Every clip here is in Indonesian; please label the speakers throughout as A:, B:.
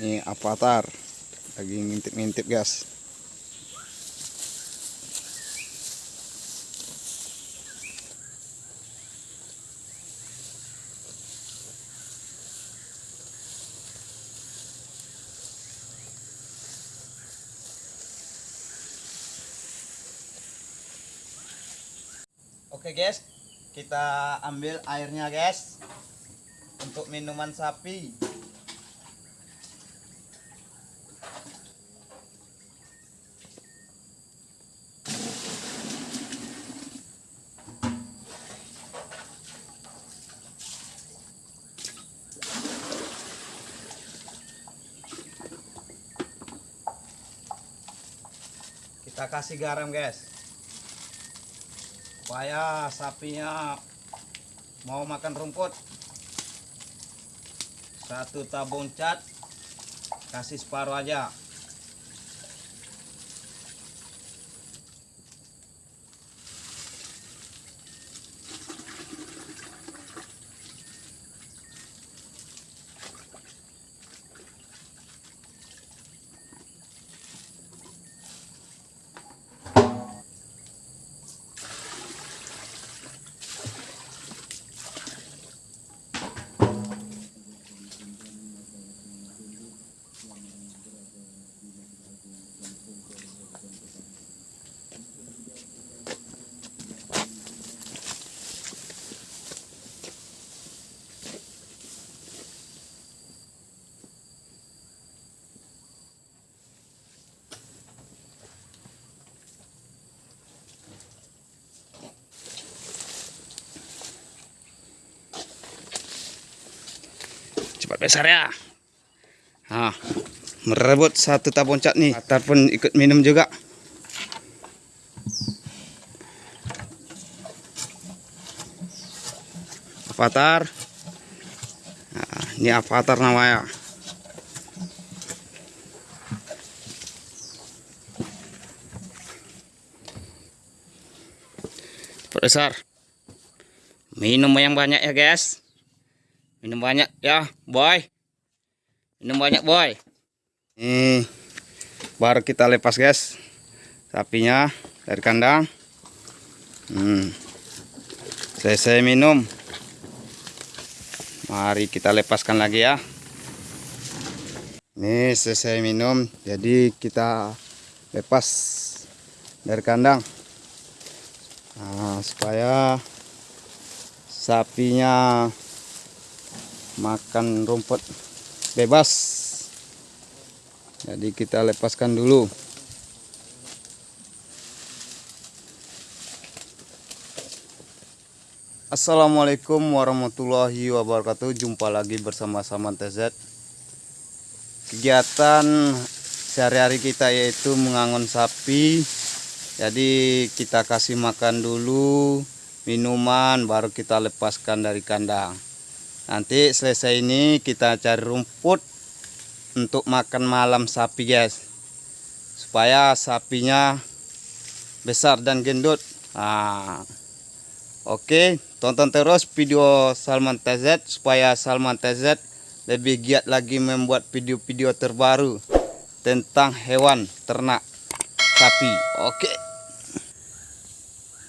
A: Ini avatar lagi ngintip-ngintip guys. Oke guys, kita ambil airnya guys untuk minuman sapi. Kita kasih garam guys. Supaya sapinya mau makan rumput. Satu tabung cat kasih separuh aja cepat besar ya. Nah, merebut satu tabung cat nih ataupun ikut minum juga. Avatar. Nah, ini avatar namanya besar. Minum yang banyak ya guys minum banyak ya boy. Minum banyak boy. Ini baru kita lepas guys. Sapinya dari kandang. Hmm. selesai minum. Mari kita lepaskan lagi ya. Ini selesai minum. Jadi kita lepas dari kandang. Nah, supaya sapinya makan rumput bebas. Jadi kita lepaskan dulu. Assalamualaikum warahmatullahi wabarakatuh. Jumpa lagi bersama Saman TZ kegiatan sehari-hari kita yaitu mengangon sapi. Jadi kita kasih makan dulu minuman baru kita lepaskan dari kandang nanti selesai ini kita cari rumput untuk makan malam sapi guys. Supaya sapinya besar dan gendut. Nah, oke tonton terus video Salman TZ supaya Salman TZ lebih giat lagi membuat video-video terbaru tentang hewan ternak sapi. Oke.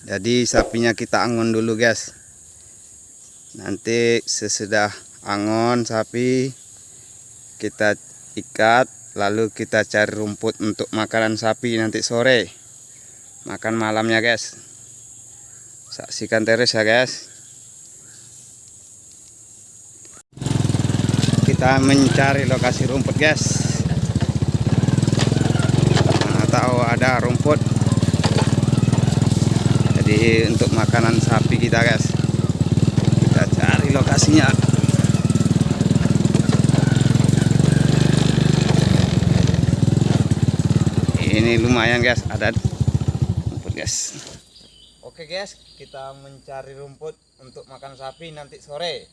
A: Jadi sapinya kita angon dulu guys nanti sesudah angon sapi kita ikat lalu kita cari rumput untuk makanan sapi nanti sore. Makan malamnya guys. Saksikan terus ya guys. Kita mencari lokasi rumput guys. Mana tahu ada rumput. Jadi untuk makanan sapi kita guys lokasinya ini lumayan guys. Ada rumput guys. Oke guys kita mencari rumput untuk makan sapi nanti sore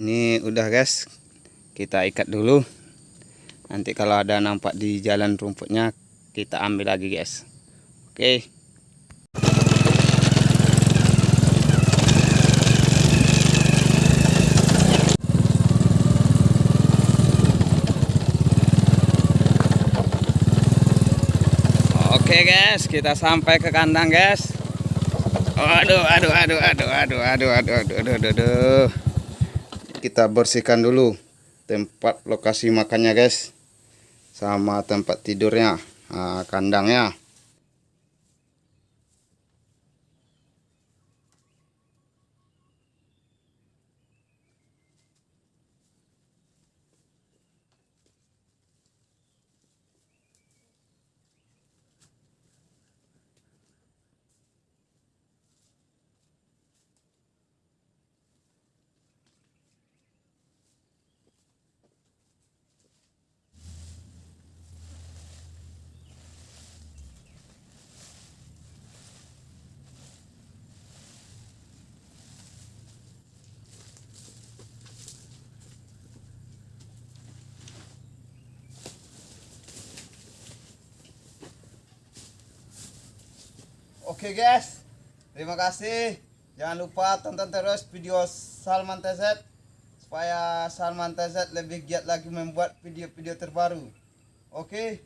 A: Ini udah guys. Kita ikat dulu. Nanti kalau ada nampak di jalan rumputnya kita ambil lagi guys. Oke. Oke guys, kita sampai ke kandang guys. Aduh, aduh, aduh, aduh, aduh, aduh, aduh, aduh, aduh, aduh, aduh. Kita bersihkan dulu tempat lokasi makannya guys, sama tempat tidurnya, nah, kandangnya. Oke guys, terima kasih. Jangan lupa tonton terus video Salman TZ supaya Salman TZ lebih giat lagi membuat video-video terbaru. Oke.